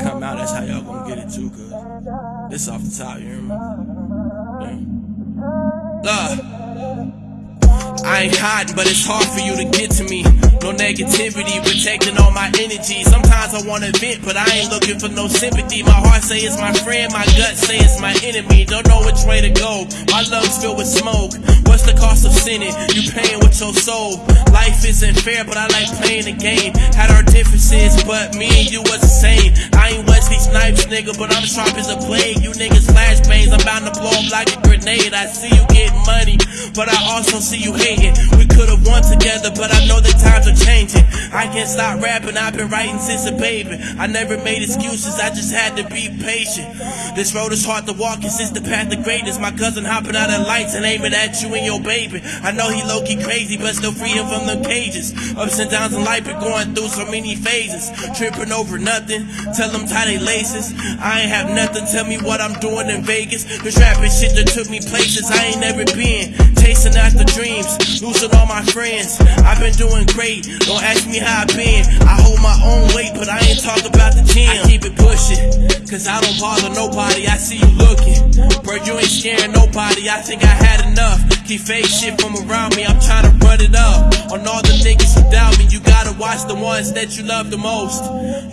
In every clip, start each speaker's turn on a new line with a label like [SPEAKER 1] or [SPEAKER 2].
[SPEAKER 1] Come out, that's how y'all gonna get it too, cause this off the top, you me? Yeah. I ain't hiding, but it's hard for you to get to me. No negativity, protecting all my energy. Sometimes I wanna vent, but I ain't looking for no sympathy. My heart say it's my friend, my gut say it's my enemy. Don't know which way to go. My lungs filled with smoke. What's the cost of sinning? You paying with your soul. Life isn't fair, but I like playing the game. Had our differences, but me and you was the same. Snipes, nigga, but I'm sharp as a blade. You niggas flashbangs, I'm bound to blow up like a grenade. I see you getting money, but I also see you hating. We could've won together, but I know that times are changing. I can't stop rapping, I've been writing since a baby. I never made excuses, I just had to be patient. This road is hard to walk, it's just the path of greatness. My cousin hopping out of lights and aiming at you and your baby. I know he low key crazy, but still free him from the cages. Ups and downs in life, been going through so many phases. Tripping over nothing, tell them tie they laces. I ain't have nothing, tell me what I'm doing in Vegas. This rapping shit that took me places I ain't never been. Chasing after dreams, losing all my friends. I've been doing great, don't ask me how I've been. I hold my own weight, but I ain't talk about the gym. I keep it pushing, cause I don't bother nobody. I see you looking. Bro, you ain't scaring nobody. I think I had enough. Keep fake shit from around me, I'm trying to run it up. On all the niggas who doubt me, you gotta ones that you love the most.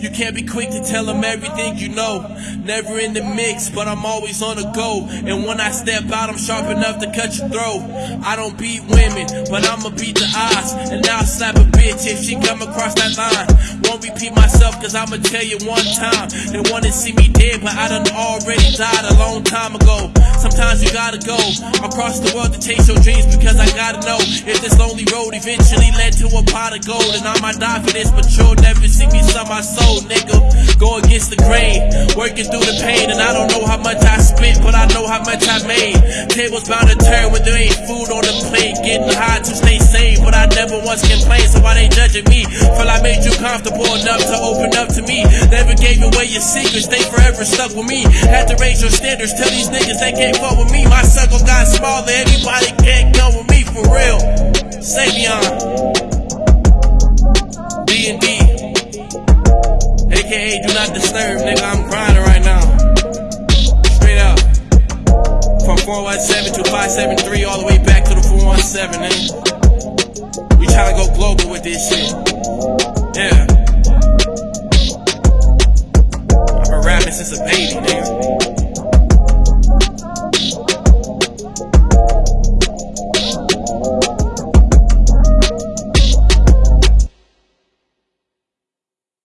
[SPEAKER 1] You can't be quick to tell them everything you know. Never in the mix, but I'm always on the go. And when I step out, I'm sharp enough to cut your throat. I don't beat women, but I'ma beat the odds. And now I'll slap a bitch if she come across that line. Won't repeat myself, cause I'ma tell you one time. They wanna see me dead, but I done already died a long time ago. Sometimes you gotta go across the world to chase your dreams because I gotta know if this lonely road eventually led to a pot of gold. And I might die for this, but you'll never see me sell my soul, nigga. Go against the grain, working through the pain. And I don't know how much I spent, but I know how much I made. Tables bound once complained. So why they judging me? Feel I made you comfortable enough to open up to me. Never gave away your secrets, they forever stuck with me. Had to raise your standards, tell these niggas they can't fuck with me. My circle got smaller, everybody can't come with me for real. Savion. D and D. AKA do not disturb, nigga. I'm grinding right now. Straight up. From 417 to 573 all the way back to the 417, nigga. We tryna go global with this shit.